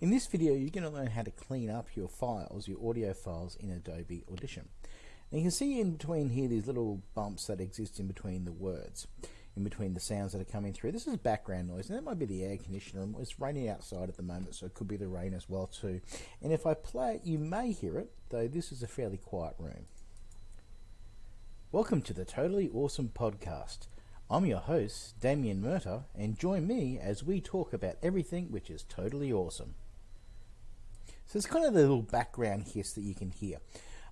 In this video, you're going to learn how to clean up your files, your audio files in Adobe Audition. And you can see in between here these little bumps that exist in between the words, in between the sounds that are coming through. This is background noise, and that might be the air conditioner. It's raining outside at the moment, so it could be the rain as well too. And if I play it, you may hear it, though this is a fairly quiet room. Welcome to the Totally Awesome Podcast. I'm your host, Damien Murta, and join me as we talk about everything which is totally awesome. So it's kind of the little background hiss that you can hear.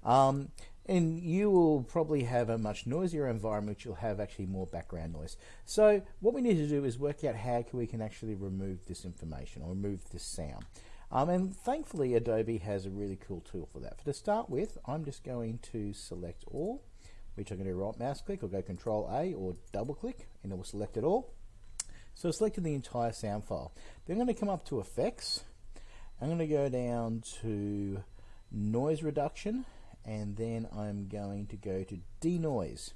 Um, and you will probably have a much noisier environment which you'll have actually more background noise. So what we need to do is work out how we can actually remove this information or remove this sound. Um, and thankfully Adobe has a really cool tool for that. For to start with, I'm just going to select all, which I'm going to do right mouse click or go control A or double click and it will select it all. So I selected the entire sound file. Then I'm going to come up to effects. I'm going to go down to noise reduction and then I'm going to go to denoise.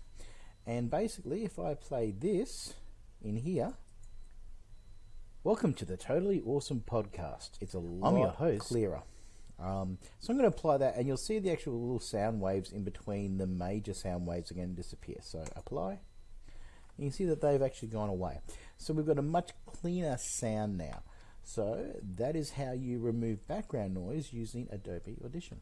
And basically if I play this in here welcome to the totally awesome podcast. It's a lot I'm your host. clearer um, so I'm going to apply that and you'll see the actual little sound waves in between the major sound waves are going to disappear. So apply. You can see that they've actually gone away. So we've got a much cleaner sound now. So that is how you remove background noise using Adobe Audition.